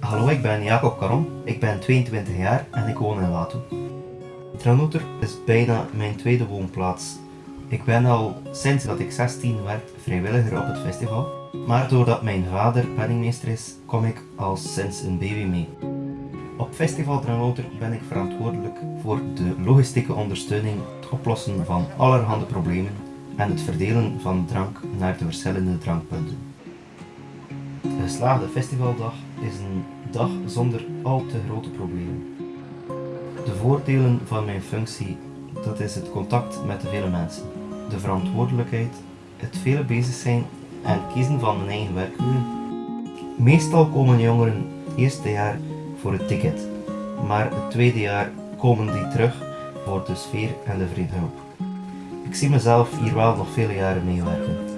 Hallo, ik ben Jacob Caron, ik ben 22 jaar en ik woon in Wato. Tranoter is bijna mijn tweede woonplaats. Ik ben al sinds dat ik 16 werd vrijwilliger op het festival, maar doordat mijn vader penningmeester is, kom ik al sinds een baby mee. Op Festival Tranoter ben ik verantwoordelijk voor de logistieke ondersteuning, het oplossen van allerhande problemen en het verdelen van drank naar de verschillende drankpunten. De geslaagde festivaldag is een dag zonder al te grote problemen. De voordelen van mijn functie, dat is het contact met de vele mensen, de verantwoordelijkheid, het vele bezig zijn en kiezen van mijn eigen werkuren. Meestal komen jongeren het eerste jaar voor het ticket, maar het tweede jaar komen die terug voor de sfeer en de vriendschap. Ik zie mezelf hier wel nog vele jaren meewerken.